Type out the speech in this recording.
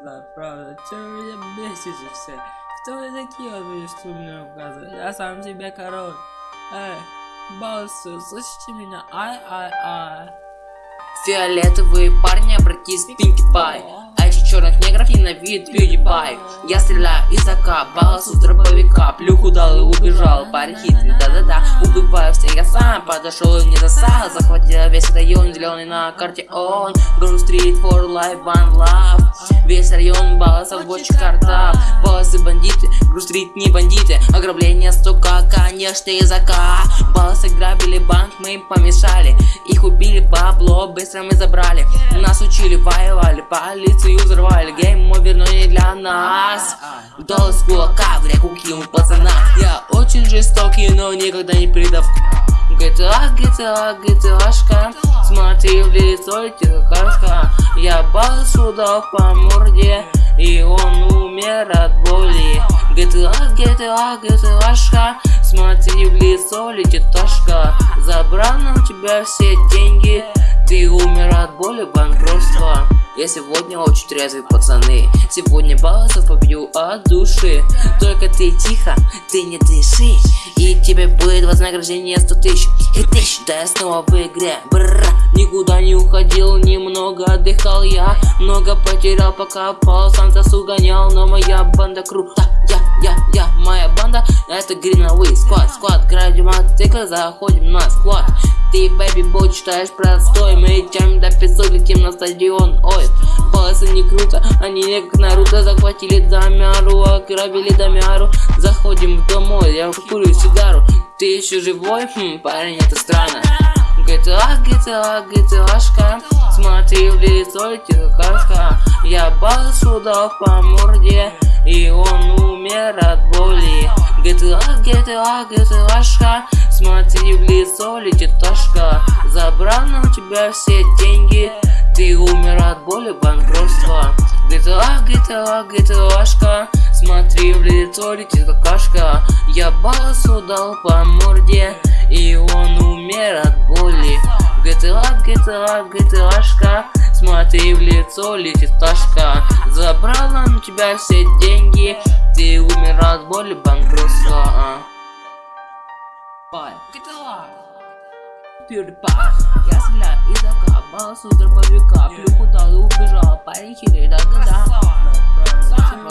да, правда. Че вы меня бесите все? Кто вы такие, вот вы что мне указывают? Я сам себе король. Эй, боссы, слышите меня? Ай-ай-ай. Фиолетовые парни, обратись в Пай А еще черных негров ненавидит PewDiePie. Я стреляю из АК, баллас из дробовика. Плюху дал и убежал, парень хитрый, да-да-да. Убиваю всех, я сам подошел и не засал. Захватил весь район, зеленый на карте он Ground Street for life, one love. Весь район балласов, больше карта. Балласы бандиты, Грустрит не бандиты. Ограбление, сука, конечно, из АК Балласы грабили банк, мы им помешали. Их быстро мы забрали. Нас учили, воевали, полицию взорвали. Гейм но не для нас. Доллар с кулака в реку кинул пацана. Я очень жестокий, но никогда не предав. GTA, GTA, GTAшка Смотри в лицо, тихо Я балсу дал по морде И он умер от боли. GTA, GTA, GTAшка Смотри в лицо, летит ташка Забрал на тебя все деньги боли, банкротства я сегодня очень трезвый, пацаны. Сегодня балласов побью от души. Только ты тихо, ты не дыши. И тебе будет вознаграждение 100 тысяч. И тысяч, да я снова в игре. Бррр, никуда не уходил, немного отдыхал я. Много потерял, пока пал, сам засу гонял Но моя банда крута, я, я, я, моя банда. Это Greenaway, склад, склад, градим мотоцикл, заходим на склад. Ты, бэби, бой читаешь простой. Мы летим до 500, летим на стадион. Ой, полосы не круто Они не как Наруто. Захватили Дамяру Ограбили Дамяру. Заходим домой, я курю сигару. Ты еще живой? Хм, парень, это странно. GTA, GTA, GTAшка Смотри в лицо, тихо Дал по морде И он умер от боли. GTA, GTA, GTAшка Смотри в лицо, летит ташка Забрал на тебя все деньги Ты умер от боли, банкротства. GTA, GTA, GTAшка Смотри в лицо, летит какашка. Я баласу дал по морде И он умер от боли. GTA, GTA, GTAшка Смотри в лицо, летит ташка Забрала на тебя все деньги. Ты умер от боли, банкротства. Пай, Я стреляю из АК, баллас у дробовика Плюху дал и убежал, парень хитрый, да-да-да. Сам